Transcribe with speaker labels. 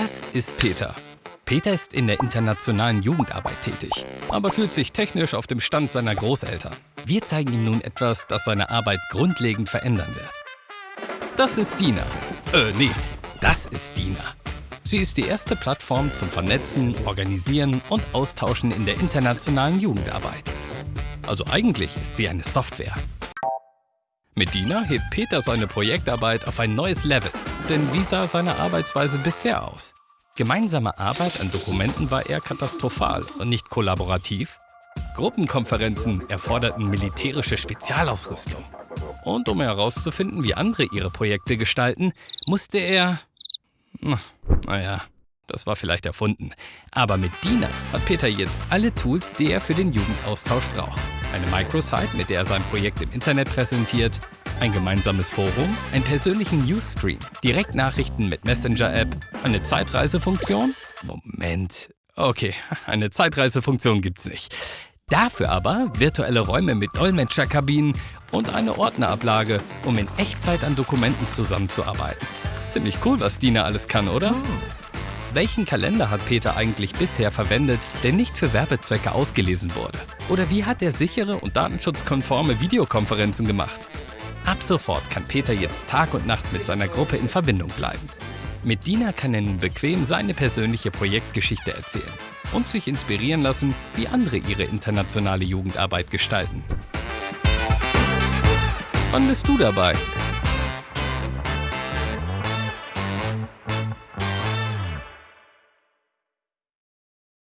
Speaker 1: Das ist Peter. Peter ist in der internationalen Jugendarbeit tätig, aber fühlt sich technisch auf dem Stand seiner Großeltern. Wir zeigen ihm nun etwas, das seine Arbeit grundlegend verändern wird. Das ist Dina. Äh, nee, das ist Dina. Sie ist die erste Plattform zum Vernetzen, Organisieren und Austauschen in der internationalen Jugendarbeit. Also eigentlich ist sie eine Software. Mit Dina hebt Peter seine Projektarbeit auf ein neues Level. Denn wie sah seine Arbeitsweise bisher aus? Gemeinsame Arbeit an Dokumenten war eher katastrophal und nicht kollaborativ. Gruppenkonferenzen erforderten militärische Spezialausrüstung. Und um herauszufinden, wie andere ihre Projekte gestalten, musste er... Naja, das war vielleicht erfunden. Aber mit Dina hat Peter jetzt alle Tools, die er für den Jugendaustausch braucht. Eine Microsite, mit der er sein Projekt im Internet präsentiert, ein gemeinsames Forum, einen persönlichen Newsstream, Direktnachrichten mit Messenger-App, eine Zeitreisefunktion? Moment. Okay, eine Zeitreisefunktion gibt's nicht. Dafür aber virtuelle Räume mit Dolmetscherkabinen und eine Ordnerablage, um in Echtzeit an Dokumenten zusammenzuarbeiten. Ziemlich cool, was Dina alles kann, oder? Welchen Kalender hat Peter eigentlich bisher verwendet, der nicht für Werbezwecke ausgelesen wurde? Oder wie hat er sichere und datenschutzkonforme Videokonferenzen gemacht? Ab sofort kann Peter jetzt Tag und Nacht mit seiner Gruppe in Verbindung bleiben. Mit Dina kann er nun bequem seine persönliche Projektgeschichte erzählen und sich inspirieren lassen, wie andere ihre internationale Jugendarbeit gestalten. Wann bist du dabei?